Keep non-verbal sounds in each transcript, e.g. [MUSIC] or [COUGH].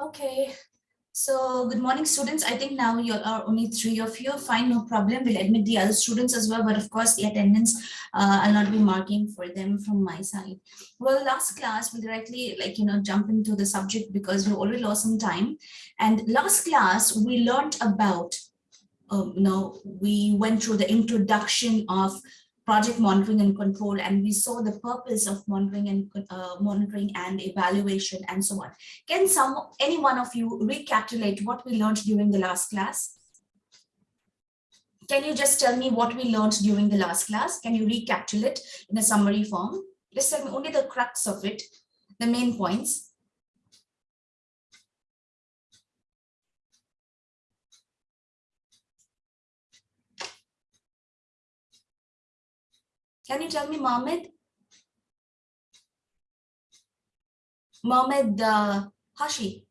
Okay, so good morning, students. I think now you are only three of you. Fine, no problem. We'll admit the other students as well, but of course the attendance uh, I'll not be marking for them from my side. Well, last class we directly like you know jump into the subject because we already lost some time. And last class we learned about um, you know we went through the introduction of project monitoring and control and we saw the purpose of monitoring and uh, monitoring and evaluation and so on. Can some any one of you recapitulate what we learned during the last class? Can you just tell me what we learned during the last class? Can you recapitulate in a summary form? Just tell me only the crux of it the main points Can you tell me, Mohammed? Mohammed uh, Hashi.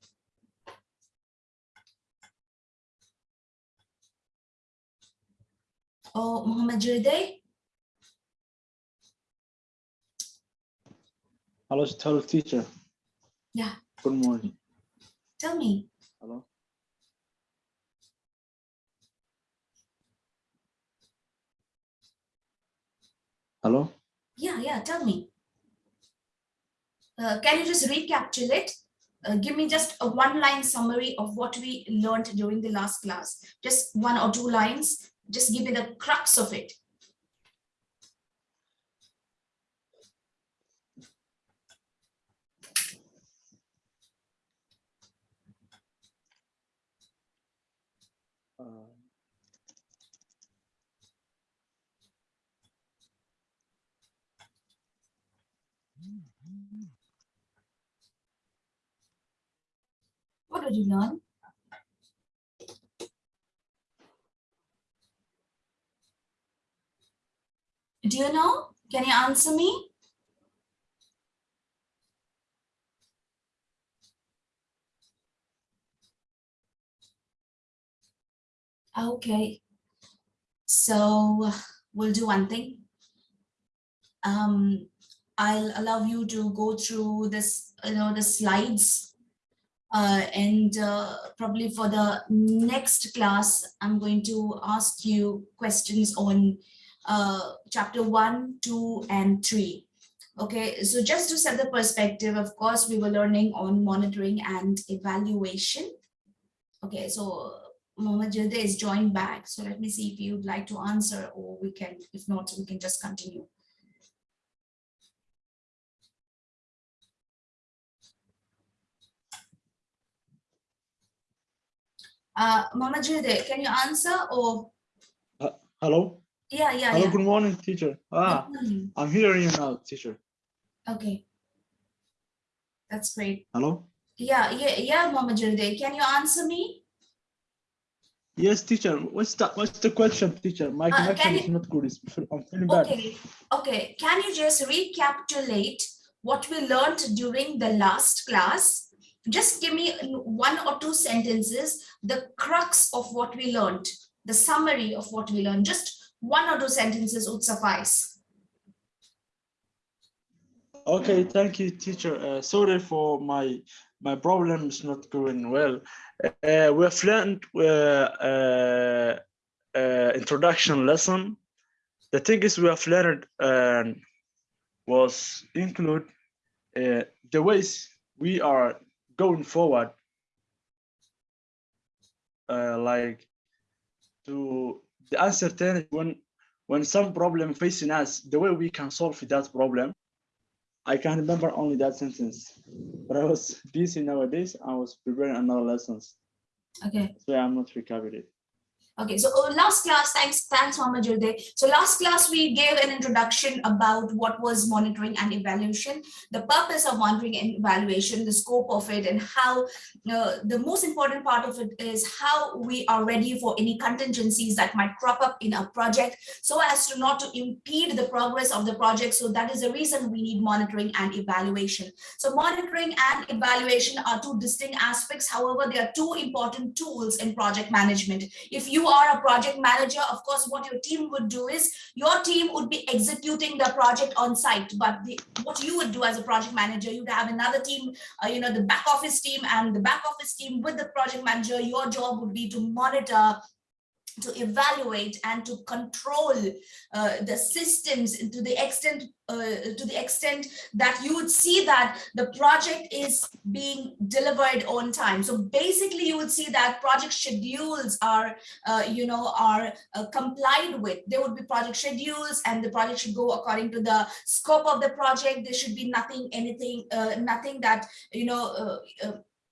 Oh, Mohammed Jurde. Hello, hello, teacher. Yeah. Good morning. Tell me. Hello. Hello. Yeah, yeah, tell me. Uh, can you just recapitulate? Uh, give me just a one-line summary of what we learned during the last class. Just one or two lines. Just give me the crux of it. Uh, What did you learn? Do you know? Can you answer me? Okay. So we'll do one thing. Um, I'll allow you to go through this, you know, the slides uh, and uh, probably for the next class, I'm going to ask you questions on uh, chapter one, two, and three. Okay, so just to set the perspective, of course, we were learning on monitoring and evaluation. Okay, so Mohammed Jilde is joined back. So let me see if you'd like to answer or we can, if not, we can just continue. Uh, Mama Jilde, can you answer or? uh, hello. Yeah, yeah, Hello. yeah. Good morning, teacher. Ah, morning. I'm hearing you now, teacher. Okay. That's great. Hello. Yeah, yeah, yeah, Mama Jilde, can you answer me? Yes, teacher. What's the what's the question, teacher? My Uh, connection is not good. It's, I'm feeling bad. Okay, okay. Can you just recapitulate what we learned during the last class? Just give me one or two sentences, the crux of what we learned, the summary of what we learned. Just one or two sentences would suffice. Okay, thank you, teacher. Uh, sorry for my my problem is not going well. Uh, we have learned uh, uh, uh, introduction lesson. The thing is we have learned um, was include uh, the ways we are going forward, uh, like to the uncertainty when when some problem facing us, the way we can solve that problem. I can remember only that sentence, but I was [LAUGHS] busy nowadays. I was preparing another lessons, Okay. so I'm not recovering. Okay, so uh, last class, thanks, thanks, Mama Jilde. So last class, we gave an introduction about what was monitoring and evaluation, the purpose of monitoring and evaluation, the scope of it, and how uh, the most important part of it is how we are ready for any contingencies that might crop up in a project so as to not to impede the progress of the project. So that is the reason we need monitoring and evaluation. So monitoring and evaluation are two distinct aspects. However, they are two important tools in project management. If you are a project manager, of course, what your team would do is your team would be executing the project on site. But the, what you would do as a project manager, you'd have another team, uh, you know, the back office team and the back office team with the project manager. Your job would be to monitor to evaluate and to control uh, the systems to the extent uh, to the extent that you would see that the project is being delivered on time. So basically you would see that project schedules are uh, you know are uh, complied with. There would be project schedules and the project should go according to the scope of the project. There should be nothing anything uh, nothing that you know uh,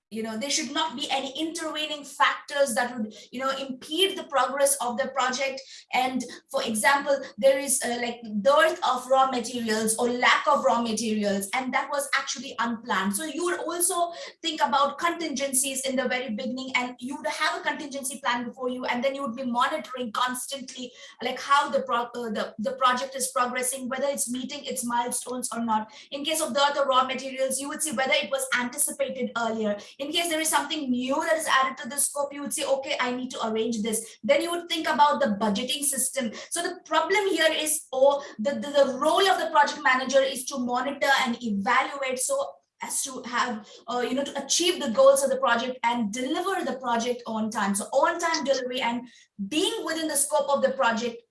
you know there should not be any intervening factors that would you know impede the progress of the project. And for example there is uh, like dearth of raw materials or lack of raw materials and that was actually unplanned. So you would also think about contingencies in the very beginning and you would have a contingency plan before you and then you would be monitoring constantly like how the pro uh, the, the project is progressing whether it's meeting its milestones or not. In case of dearth of raw materials you would see whether it was anticipated earlier in case there is something new that is added to the scope, you would say, okay, I need to arrange this. Then you would think about the budgeting system. So the problem here is, or the, the, the role of the project manager is to monitor and evaluate. So as to have, uh, you know, to achieve the goals of the project and deliver the project on time. So on time delivery and being within the scope of the project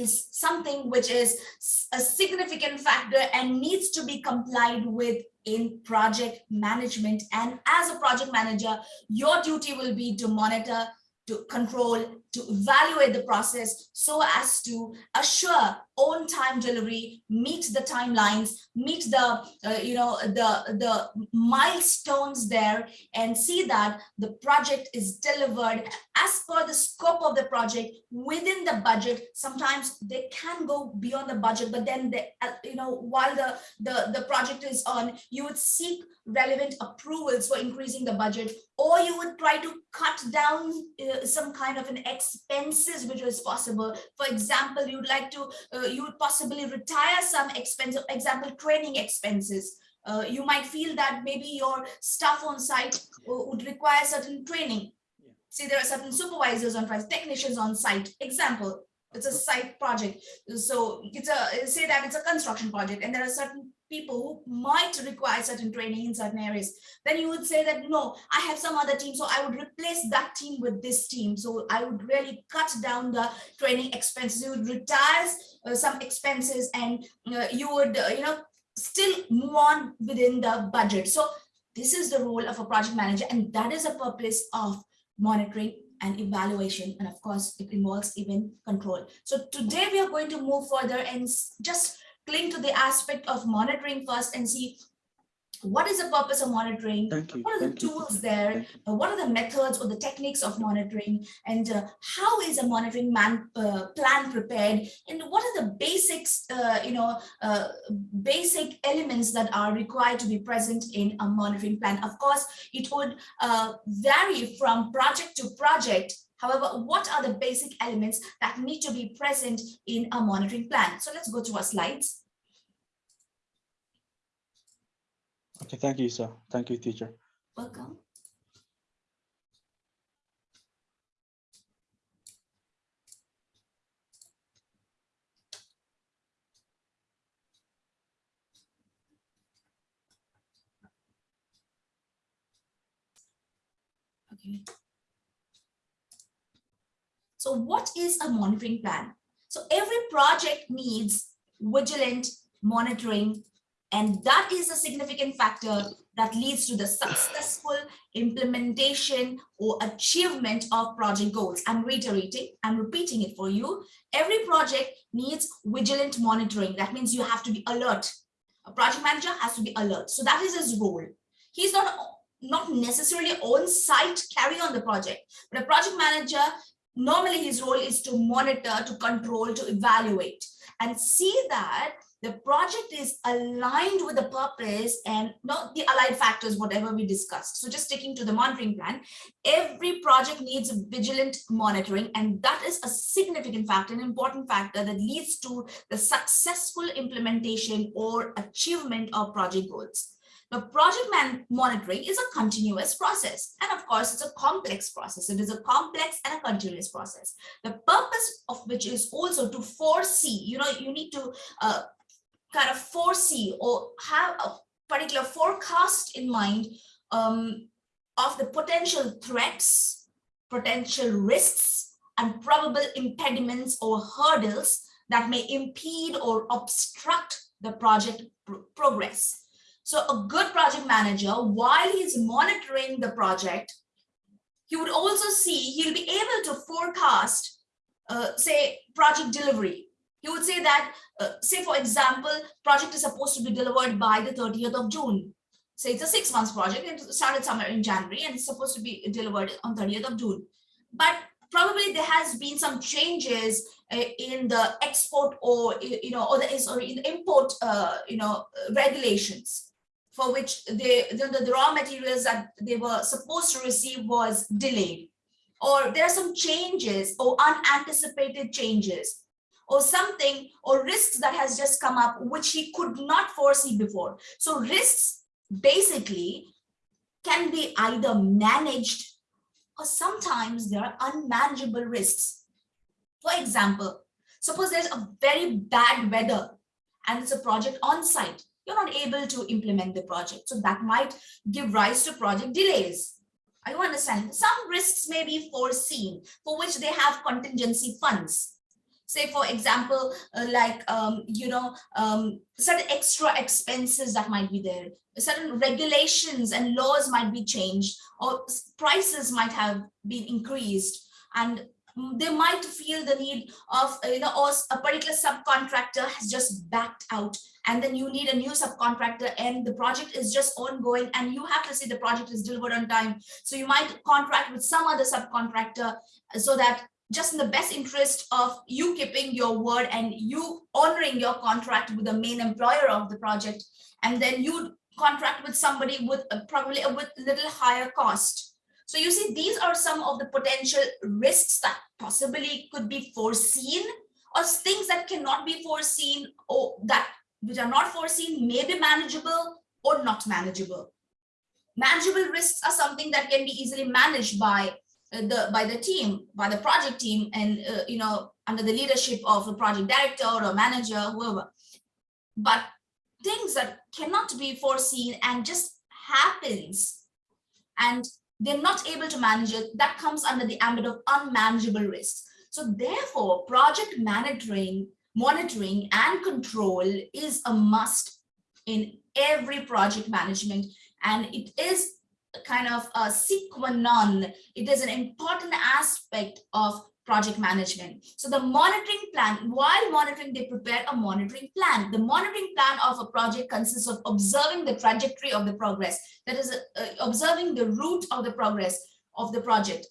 is something which is a significant factor and needs to be complied with in project management. And as a project manager, your duty will be to monitor, to control, to evaluate the process so as to assure on-time delivery, meet the timelines, meet the, uh, you know, the, the milestones there and see that the project is delivered as per the scope of the project within the budget. Sometimes they can go beyond the budget, but then, they, uh, you know, while the, the, the project is on, you would seek relevant approvals for increasing the budget, or you would try to cut down uh, some kind of an expenses which is possible. For example, you'd like to, uh, you would possibly retire some expense, example, training expenses. Uh, you might feel that maybe your staff on site would require certain training. Yeah. See, there are certain supervisors on site, technicians on site. Example, it's a site project. So it's a say that it's a construction project, and there are certain people who might require certain training in certain areas, then you would say that, no, I have some other team, so I would replace that team with this team. So I would really cut down the training expenses. You would retire uh, some expenses and uh, you would, uh, you know, still move on within the budget. So this is the role of a project manager, and that is a purpose of monitoring and evaluation. And of course, it involves even control. So today we are going to move further and just cling to the aspect of monitoring first and see what is the purpose of monitoring Thank you. what are the Thank you. tools there uh, what are the methods or the techniques of monitoring and uh, how is a monitoring man uh, plan prepared and what are the basics uh, you know uh, basic elements that are required to be present in a monitoring plan of course it would uh, vary from project to project However, what are the basic elements that need to be present in a monitoring plan? So let's go to our slides. Okay, thank you, sir. Thank you, teacher. Welcome. Okay. So what is a monitoring plan? So every project needs vigilant monitoring, and that is a significant factor that leads to the successful implementation or achievement of project goals. I'm reiterating, I'm repeating it for you. Every project needs vigilant monitoring. That means you have to be alert. A project manager has to be alert. So that is his role. He's not not necessarily on site carrying on the project, but a project manager normally his role is to monitor, to control, to evaluate and see that the project is aligned with the purpose and not the allied factors, whatever we discussed. So just sticking to the monitoring plan, every project needs a vigilant monitoring, and that is a significant factor, an important factor that leads to the successful implementation or achievement of project goals. The project man monitoring is a continuous process. And of course, it's a complex process. It is a complex and a continuous process. The purpose of which is also to foresee, you know, you need to uh, kind of foresee or have a particular forecast in mind um, of the potential threats, potential risks, and probable impediments or hurdles that may impede or obstruct the project pro- progress. So a good project manager, while he's monitoring the project, he would also see, he'll be able to forecast, uh, say, project delivery. He would say that, uh, say, for example, project is supposed to be delivered by the 30th of June. Say it's a six months project, it started somewhere in January and it's supposed to be delivered on 30th of June. But probably there has been some changes uh, in the export or you know or the in import uh, you know regulations for which they the, the raw materials that they were supposed to receive was delayed or there are some changes or unanticipated changes or something or risks that has just come up which he could not foresee before so risks basically can be either managed or sometimes there are unmanageable risks. For example, suppose there's a very bad weather and it's a project on site. You're not able to implement the project. So that might give rise to project delays. Are you understand? Some risks may be foreseen for which they have contingency funds. Say, for example, uh, like, um, you know, um, certain extra expenses that might be there certain regulations and laws might be changed or prices might have been increased and they might feel the need of you know or a particular subcontractor has just backed out and then you need a new subcontractor and the project is just ongoing and you have to see the project is delivered on time so you might contract with some other subcontractor so that just in the best interest of you keeping your word and you honoring your contract with the main employer of the project and then you contract with somebody with a, probably a with little higher cost. So you see, these are some of the potential risks that possibly could be foreseen or things that cannot be foreseen or that which are not foreseen may be manageable or not manageable. Manageable risks are something that can be easily managed by uh, the by the team, by the project team, and uh, you know under the leadership of a project director or manager, whoever. But things that cannot be foreseen and just happens and they're not able to manage it, that comes under the ambit of unmanageable risks. So therefore, project monitoring, monitoring and control is a must in every project management. And it is kind of a sine qua non. It is an important aspect of project management. So the monitoring plan, while monitoring, they prepare a monitoring plan. The monitoring plan of a project consists of observing the trajectory of the progress, that is uh, observing the route of the progress of the project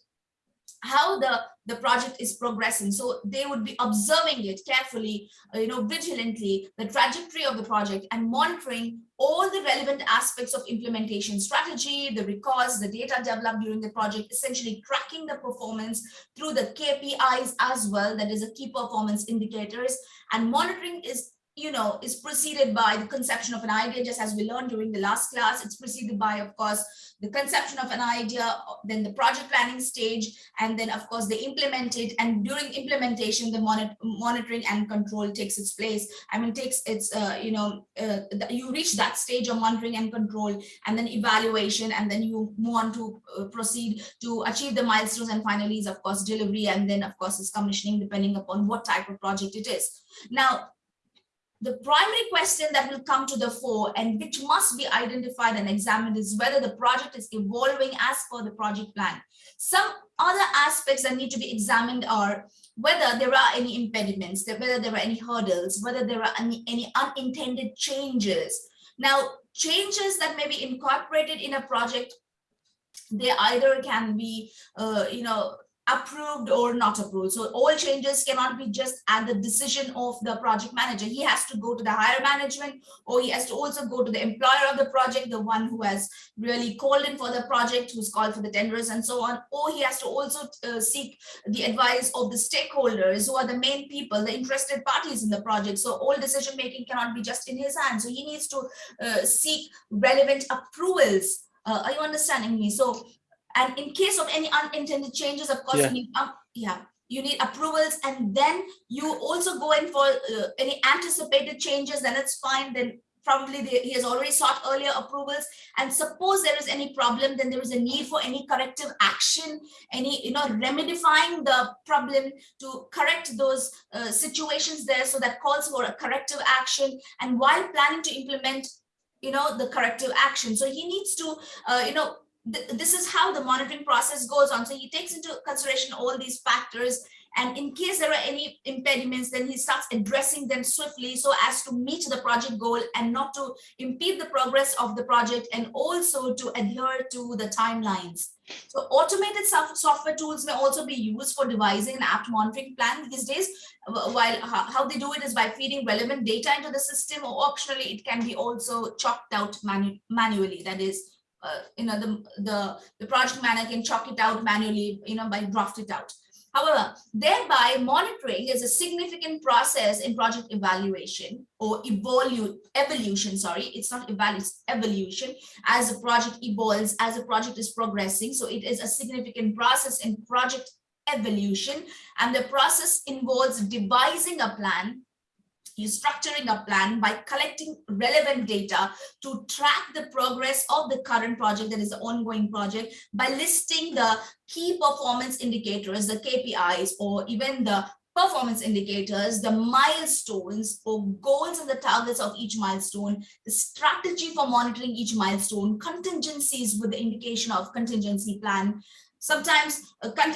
how the the project is progressing. So they would be observing it carefully uh, you know vigilantly the trajectory of the project and monitoring all the relevant aspects of implementation strategy the records the data developed during the project essentially tracking the performance through the kpis as well that is a key performance indicators and monitoring is you know, is preceded by the conception of an idea, just as we learned during the last class. It's preceded by, of course, the conception of an idea, then the project planning stage, and then, of course, they implement it. And during implementation, the monitor monitoring and control takes its place. I mean, takes its, uh, you know, uh, you reach that stage of monitoring and control, and then evaluation, and then you move on to uh, proceed to achieve the milestones. And finally is, of course, delivery, and then, of course, is commissioning, depending upon what type of project it is. Now, the primary question that will come to the fore and which must be identified and examined is whether the project is evolving as per the project plan. Some other aspects that need to be examined are whether there are any impediments, whether there are any hurdles, whether there are any, any unintended changes. Now, changes that may be incorporated in a project, they either can be, uh, you know, approved or not approved. So all changes cannot be just at the decision of the project manager. He has to go to the higher management or he has to also go to the employer of the project, the one who has really called in for the project, who's called for the tenders and so on. Or he has to also uh, seek the advice of the stakeholders who are the main people, the interested parties in the project. So all decision making cannot be just in his hands. So he needs to uh, seek relevant approvals. Uh, are you understanding me? So and in case of any unintended changes, of course, Yeah. you need, um, yeah, you need approvals and then you also go in for uh, any anticipated changes, then it's fine. Then probably the, he has already sought earlier approvals. And suppose there is any problem, then there is a need for any corrective action, any, you know, remedifying the problem to correct those uh, situations there. So that calls for a corrective action. And while planning to implement, you know, the corrective action. So he needs to, uh, you know, th- this is how the monitoring process goes on. So he takes into consideration all these factors. And in case there are any impediments, then he starts addressing them swiftly so as to meet the project goal and not to impede the progress of the project and also to adhere to the timelines. So automated software tools may also be used for devising an apt monitoring plan these days. While how, how they do it is by feeding relevant data into the system or optionally it can be also chalked out manu- manually. That is, uh, you know, the, the, the project manager can chalk it out manually, you know, by draft it out. However, thereby monitoring is a significant process in project evaluation or evolu evolution, sorry, it's not evaluation, evolution as a project evolves, as a project is progressing. So it is a significant process in project evolution and the process involves devising a plan you structuring a plan by collecting relevant data to track the progress of the current project that is the ongoing project by listing the key performance indicators the kpis or even the performance indicators the milestones or goals and the targets of each milestone the strategy for monitoring each milestone contingencies with the indication of contingency plan sometimes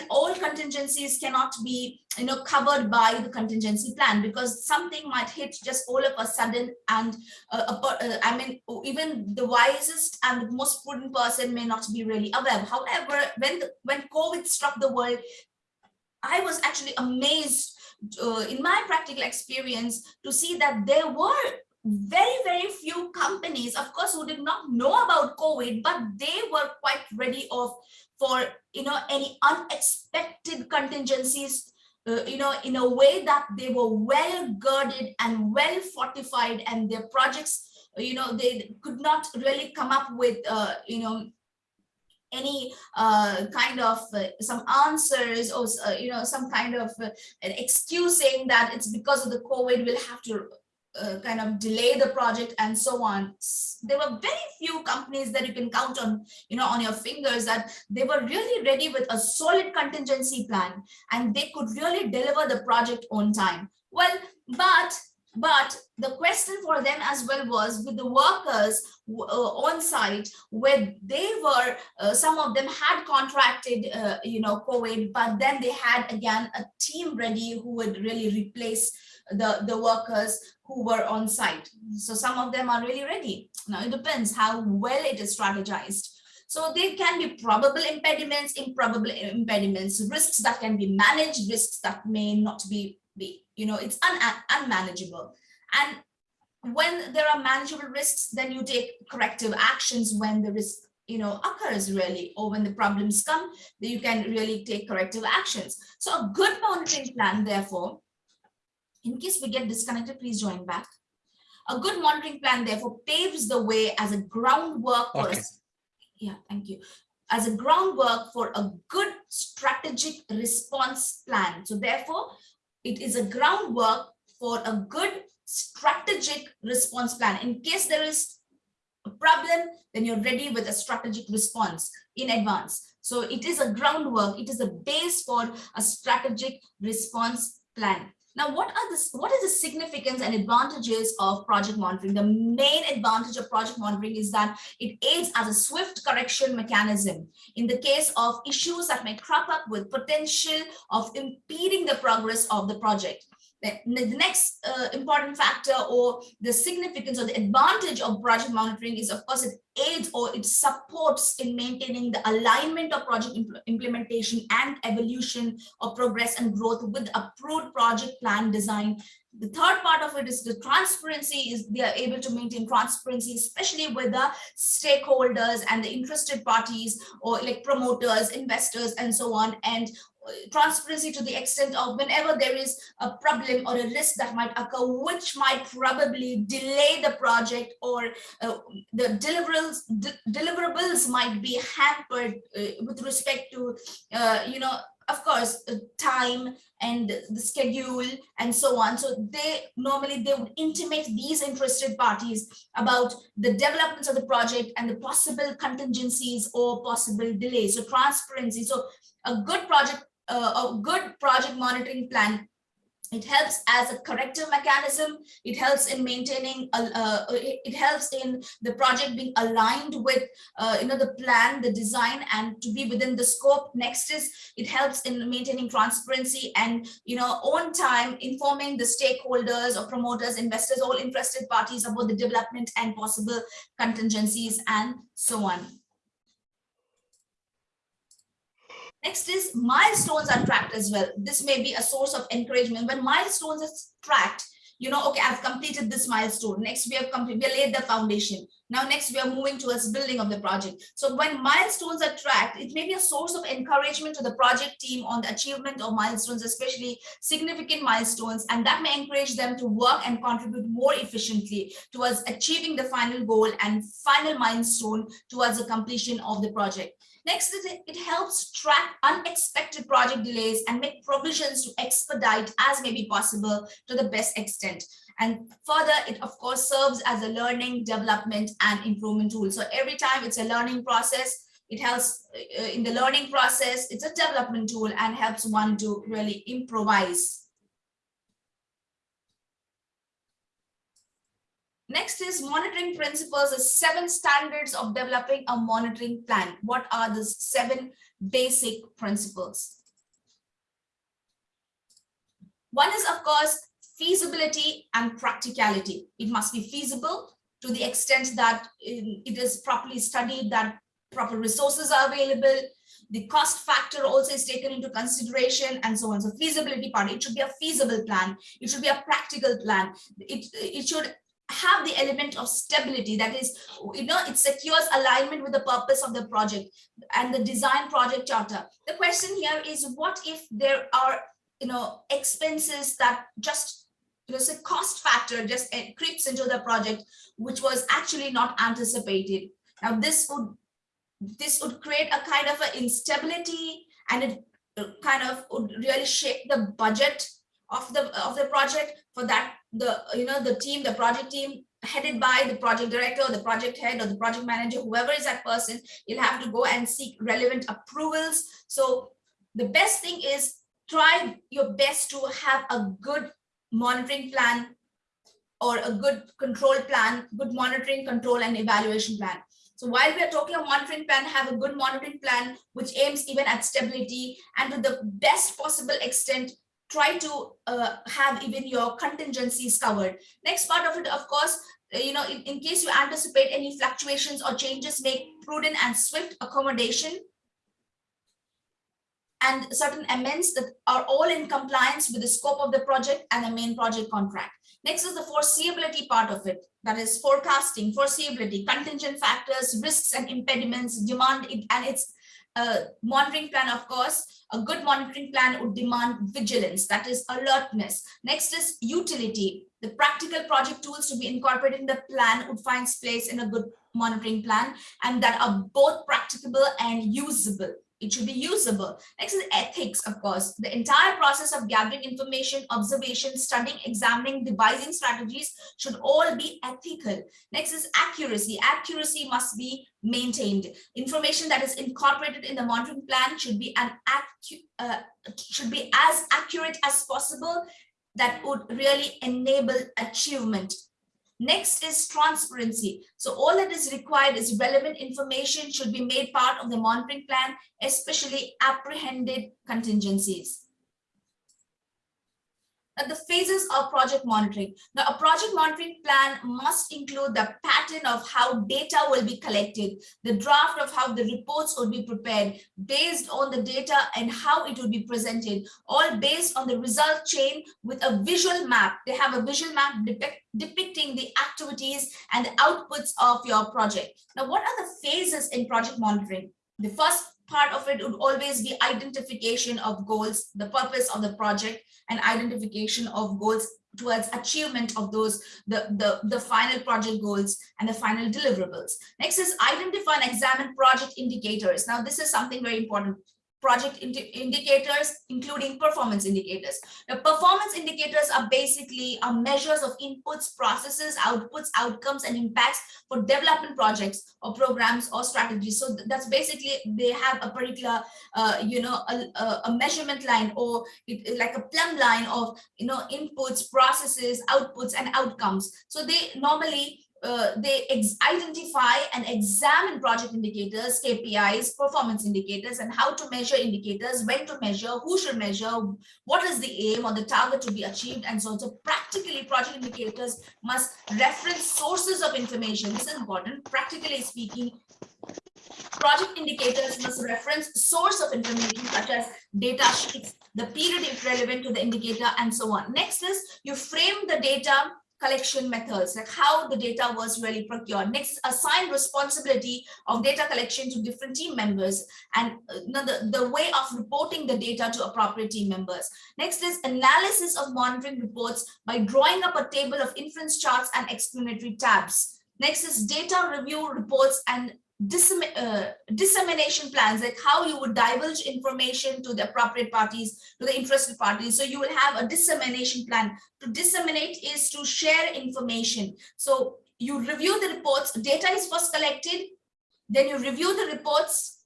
all contingencies cannot be you know covered by the contingency plan because something might hit just all of a sudden and uh, uh, i mean even the wisest and most prudent person may not be really aware. However when the, when covid struck the world i was actually amazed uh, in my practical experience to see that there were very very few companies of course who did not know about covid but they were quite ready of for you know any unexpected contingencies uh, you know in a way that they were well girded and well fortified and their projects uh, you know they could not really come up with uh, you know any uh, kind of uh, some answers or uh, you know some kind of uh, an excuse saying that it's because of the covid we'll have to uh, kind of delay the project and so on. There were very few companies that you can count on, you know, on your fingers that they were really ready with a solid contingency plan and they could really deliver the project on time. Well, but but the question for them as well was with the workers uh, on site where they were uh, some of them had contracted uh, you know covid but then they had again a team ready who would really replace the the workers who were on site. So some of them are really ready. Now it depends how well it is strategized. So there can be probable impediments, improbable impediments, risks that can be managed, risks that may not be, be you know, it's un unmanageable. And when there are manageable risks, then you take corrective actions when the risk you know occurs really or when the problems come you can really take corrective actions so a good monitoring plan therefore in case we get disconnected, please join back. A good monitoring plan therefore paves the way as a groundwork for Okay. us. Yeah, thank you. As a groundwork for a good strategic response plan. So therefore, it is a groundwork for a good strategic response plan. In case there is a problem, then you're ready with a strategic response in advance. So it is a groundwork, it is a base for a strategic response plan. Now, what are this? What is the significance and advantages of project monitoring? The main advantage of project monitoring is that it aids as a swift correction mechanism in the case of issues that may crop up with potential of impeding the progress of the project. The, next uh, important factor or the significance or the advantage of project monitoring is of course it aids or it supports in maintaining the alignment of project impl implementation and evolution of progress and growth with approved project plan design. The third part of it is the transparency is they are able to maintain transparency especially with the stakeholders and the interested parties or like promoters investors and so on and transparency to the extent of whenever there is a problem or a risk that might occur, which might probably delay the project or uh, the deliverables, de deliverables might be hampered uh, with respect to, uh, you know, of course, uh, time and the schedule and so on. So they normally they would intimate these interested parties about the developments of the project and the possible contingencies or possible delays. So transparency. So a good project a good project monitoring plan. It helps as a corrective mechanism. It helps in maintaining uh, it helps in the project being aligned with uh, you know the plan the design and to be within the scope. Next is it helps in maintaining transparency and you know on time informing the stakeholders or promoters investors all interested parties about the development and possible contingencies and so on Next is milestones are tracked as well. This may be a source of encouragement. When milestones are tracked, you know, okay, I've completed this milestone. Next, we have completed, we laid the foundation. Now, next, we are moving towards building of the project. So when milestones are tracked, it may be a source of encouragement to the project team on the achievement of milestones, especially significant milestones, and that may encourage them to work and contribute more efficiently towards achieving the final goal and final milestone towards the completion of the project. Next is it, it helps track unexpected project delays and make provisions to expedite as may be possible to the best extent. And further, it of course serves as a learning, development, and improvement tool. So every time it's a learning process, it helps uh, in the learning process, it's a development tool and helps one to really improvise Next is monitoring principles, the seven standards of developing a monitoring plan. What are the seven basic principles? One is, of course, feasibility and practicality. It must be feasible to the extent that um, it is properly studied, that proper resources are available, the cost factor also is taken into consideration and so on. So feasibility part, it should be a feasible plan. It should be a practical plan. It, it should have the element of stability that is you know it secures alignment with the purpose of the project and the design project charter. The question here is what if there are you know expenses that just know say cost factor just eh, creeps into the project which was actually not anticipated. Now this would this would create a kind of an instability and it uh, kind of would really shake the budget of the of the project. For that the you know the team the project team headed by the project director the project head or the project manager whoever is that person you'll have to go and seek relevant approvals. So the best thing is try your best to have a good monitoring plan or a good control plan good monitoring control and evaluation plan. So while we are talking about monitoring plan, have a good monitoring plan, which aims even at stability and to the best possible extent, try to uh, have even your contingencies covered. Next part of it, of course, uh, you know, in, in case you anticipate any fluctuations or changes, make prudent and swift accommodation and certain amends that are all in compliance with the scope of the project and the main project contract. Next is the foreseeability part of it. That is forecasting, foreseeability, contingent factors, risks and impediments, demand, and its uh, monitoring plan, of course, a good monitoring plan would demand vigilance, that is alertness. Next is utility. The practical project tools to be incorporated in the plan would find place in a good monitoring plan and that are both practicable and usable. It should be usable. Next is ethics, of course. The entire process of gathering information, observation, studying, examining, devising strategies should all be ethical. Next is accuracy. Accuracy must be maintained. Information that is incorporated in the monitoring plan should be an uh, should be as accurate as possible that would really enable achievement Next is transparency. So all that is required is relevant information should be made part of the monitoring plan, especially apprehended contingencies. Now, the phases of project monitoring. Now, a project monitoring plan must include the pattern of how data will be collected, the draft of how the reports will be prepared based on the data and how it will be presented, all based on the result chain with a visual map. They have a visual map depict, depicting the activities and the outputs of your project. Now, what are the phases in project monitoring? The first part of it would always be identification of goals, the purpose of the project, and identification of goals towards achievement of those, the, the, the final project goals and the final deliverables. Next is identify and examine project indicators. Now, this is something very important project indi indicators, including performance indicators. The performance indicators are basically are measures of inputs, processes, outputs, outcomes, and impacts for development projects or programs or strategies. So that's basically they have a particular, uh, you know, a, a, measurement line or it, like a plumb line of, you know, inputs, processes, outputs, and outcomes. So they normally uh, they identify and examine project indicators, KPIs, performance indicators, and how to measure indicators, when to measure, who should measure, what is the aim or the target to be achieved, and so on. So practically, project indicators must reference sources of information. This is important. Practically speaking, project indicators must reference source of information such as data sheets, the period relevant to the indicator, and so on. Next is you frame the data collection methods, like how the data was really procured. Next, assign responsibility of data collection to different team members and uh, the, the way of reporting the data to appropriate team members. Next is analysis of monitoring reports by drawing up a table of inference charts and explanatory tabs. Next is data review reports and uh, dissemination plans, like how you would divulge information to the appropriate parties, to the interested parties. So you will have a dissemination plan. To disseminate is to share information. So you review the reports, data is first collected, then you review the reports,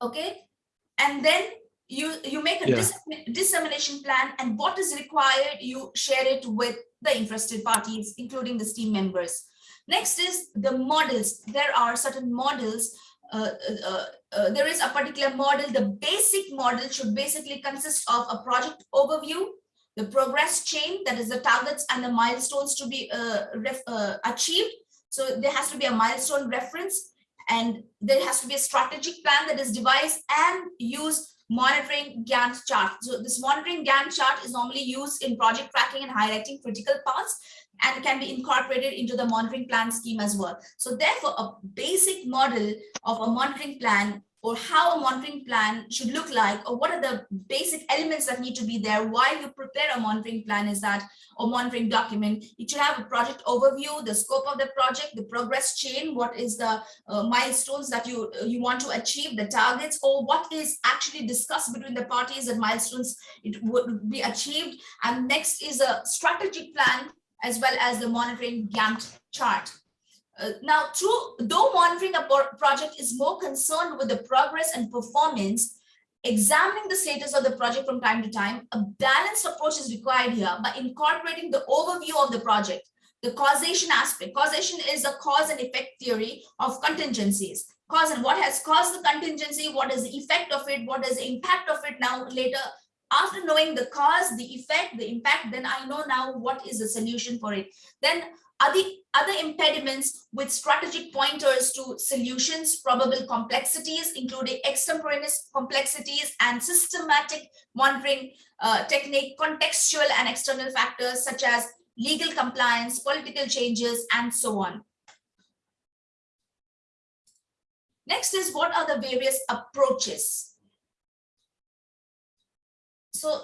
okay? And then you, you make a yeah. dissemination plan and what is required, you share it with the interested parties, including the team members. Next is the models. There are certain models. Uh, uh, uh, uh, there is a particular model. The basic model should basically consist of a project overview, the progress chain, that is the targets and the milestones to be uh, uh, achieved. So there has to be a milestone reference and there has to be a strategic plan that is devised and use monitoring Gantt chart. So this monitoring Gantt chart is normally used in project tracking and highlighting critical paths and can be incorporated into the monitoring plan scheme as well. So therefore, a basic model of a monitoring plan or how a monitoring plan should look like or what are the basic elements that need to be there while you prepare a monitoring plan is that or monitoring document it should have a project overview the scope of the project the progress chain what is the uh, milestones that you you want to achieve the targets or what is actually discussed between the parties and milestones it would be achieved and next is a strategic plan as well as the monitoring Gantt chart. Uh, now, through, though monitoring a project is more concerned with the progress and performance, examining the status of the project from time to time, a balanced approach is required here by incorporating the overview of the project, the causation aspect. Causation is a cause and effect theory of contingencies. Cause and what has caused the contingency, what is the effect of it, what is the impact of it now later after knowing the cause, the effect, the impact, then I know now what is the solution for it. Then are the other impediments with strategic pointers to solutions, probable complexities, including extemporaneous complexities and systematic monitoring uh, technique, contextual and external factors such as legal compliance, political changes, and so on. Next is what are the various approaches so